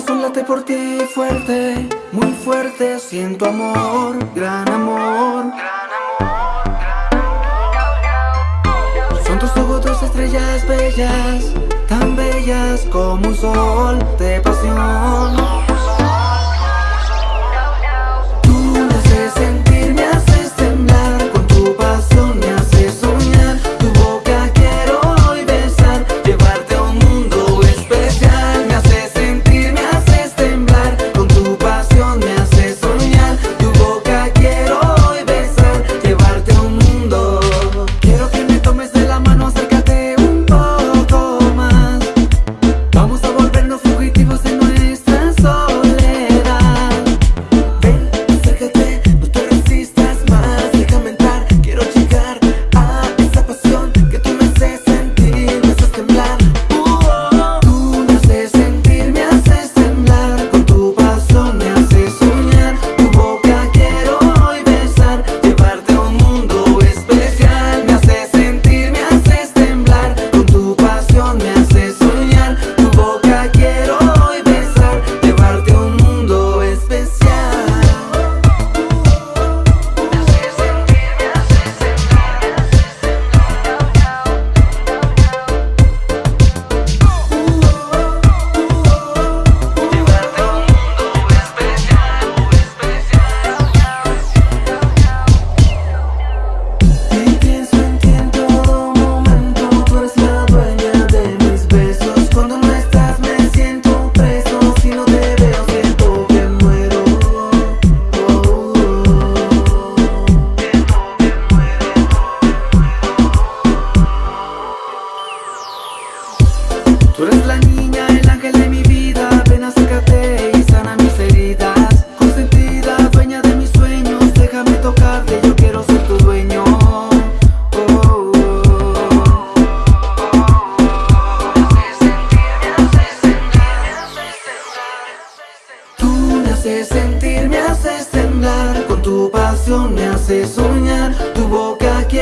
corazón late por ti fuerte, muy fuerte Siento amor, gran amor. Son tus ojos dos estrellas bellas Tan bellas como un sol de pasión Tú eres la niña, el ángel de mi vida. Ven acércate y sana mis heridas. Consentida, dueña de mis sueños. Déjame tocarte, yo quiero ser tu dueño. Oh, Tú me haces sentir, me haces temblar. Con tu pasión me haces soñar. Tu boca quiero